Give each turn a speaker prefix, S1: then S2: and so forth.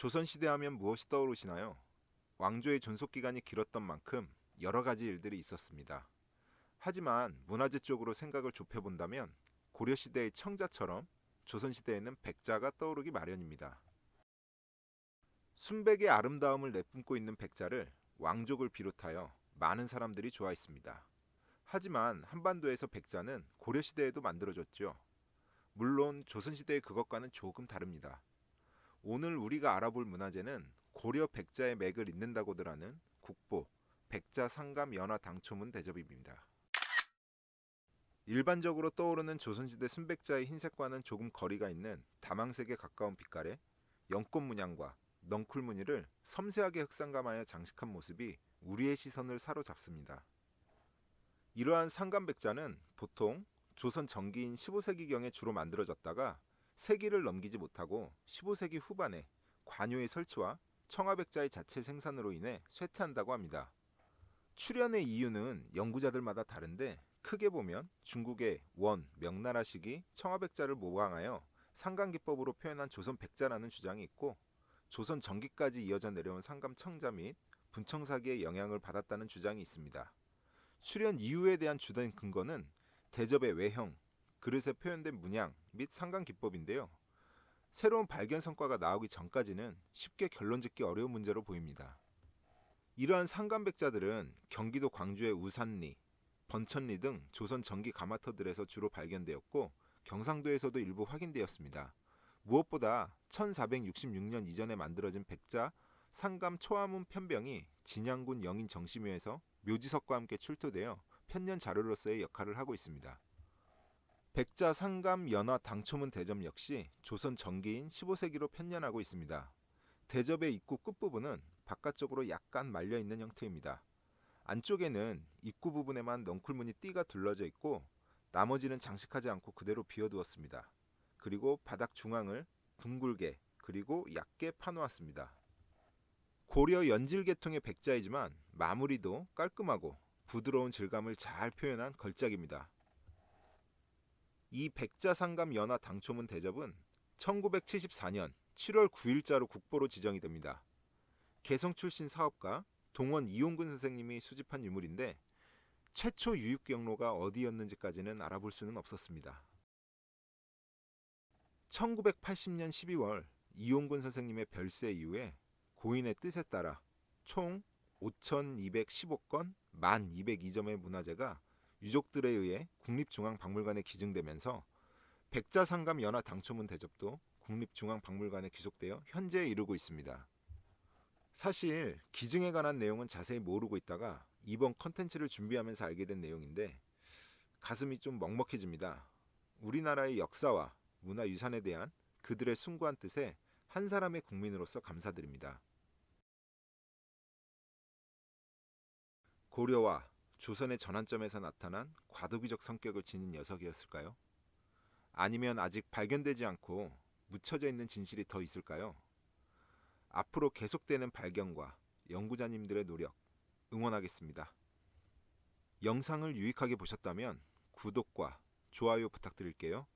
S1: 조선시대 하면 무엇이 떠오르시나요? 왕조의 존속기간이 길었던 만큼 여러 가지 일들이 있었습니다. 하지만 문화재 쪽으로 생각을 좁혀본다면 고려시대의 청자처럼 조선시대에는 백자가 떠오르기 마련입니다. 순백의 아름다움을 내뿜고 있는 백자를 왕족을 비롯하여 많은 사람들이 좋아했습니다. 하지만 한반도에서 백자는 고려시대에도 만들어졌죠. 물론 조선시대의 그것과는 조금 다릅니다. 오늘 우리가 알아볼 문화재는 고려 백자의 맥을 잇는다고들 하는 국보, 백자 상감 연화 당초문 대접입니다. 일반적으로 떠오르는 조선시대 순백자의 흰색과는 조금 거리가 있는 다망색에 가까운 빛깔의 연꽃 문양과 넝쿨 무늬를 섬세하게 흑상감하여 장식한 모습이 우리의 시선을 사로잡습니다. 이러한 상감백자는 보통 조선 전기인 15세기경에 주로 만들어졌다가 세기를 넘기지 못하고 15세기 후반에 관요의 설치와 청화백자의 자체 생산으로 인해 쇠퇴한다고 합니다. 출현의 이유는 연구자들마다 다른데 크게 보면 중국의 원, 명나라 시기 청화백자를 모방하여 상감기법으로 표현한 조선 백자라는 주장이 있고 조선 전기까지 이어져 내려온 상감 청자 및 분청사기의 영향을 받았다는 주장이 있습니다. 출현 이유에 대한 주된 근거는 대접의 외형, 그릇에 표현된 문양 및 상감 기법인데요. 새로운 발견 성과가 나오기 전까지는 쉽게 결론 짓기 어려운 문제로 보입니다. 이러한 상감백자들은 경기도 광주의 우산리, 번천리 등 조선 전기 가마터들에서 주로 발견되었고 경상도에서도 일부 확인되었습니다. 무엇보다 1466년 이전에 만들어진 백자 상감 초화문 편병이 진양군 영인 정심유에서 묘지석과 함께 출토되어 편년 자료로서의 역할을 하고 있습니다. 백자 상감 연화 당초문 대접 역시 조선 전기인 15세기로 편년하고 있습니다. 대접의 입구 끝부분은 바깥쪽으로 약간 말려 있는 형태입니다. 안쪽에는 입구 부분에만 넝쿨무늬 띠가 둘러져 있고 나머지는 장식하지 않고 그대로 비워두었습니다. 그리고 바닥 중앙을 둥글게 그리고 얕게 파놓았습니다. 고려 연질 계통의 백자이지만 마무리도 깔끔하고 부드러운 질감을 잘 표현한 걸작입니다. 이 백자상감 연화 당초문 대접은 1974년 7월 9일자로 국보로 지정이 됩니다. 개성 출신 사업가 동원 이용근 선생님이 수집한 유물인데 최초 유입 경로가 어디였는지까지는 알아볼 수는 없었습니다. 1980년 12월 이용근 선생님의 별세 이후에 고인의 뜻에 따라 총 5,215건 1,202점의 문화재가 유족들에 의해 국립중앙박물관에 기증되면서 백자상감 연화 당초문 대접도 국립중앙박물관에 귀속되어 현재에 이르고 있습니다. 사실 기증에 관한 내용은 자세히 모르고 있다가 이번 컨텐츠를 준비하면서 알게 된 내용인데 가슴이 좀 먹먹해집니다. 우리나라의 역사와 문화유산에 대한 그들의 숭고한 뜻에 한 사람의 국민으로서 감사드립니다. 고려와 조선의 전환점에서 나타난 과도기적 성격을 지닌 녀석이었을까요? 아니면 아직 발견되지 않고 묻혀져 있는 진실이 더 있을까요? 앞으로 계속되는 발견과 연구자님들의 노력 응원하겠습니다. 영상을 유익하게 보셨다면 구독과 좋아요 부탁드릴게요.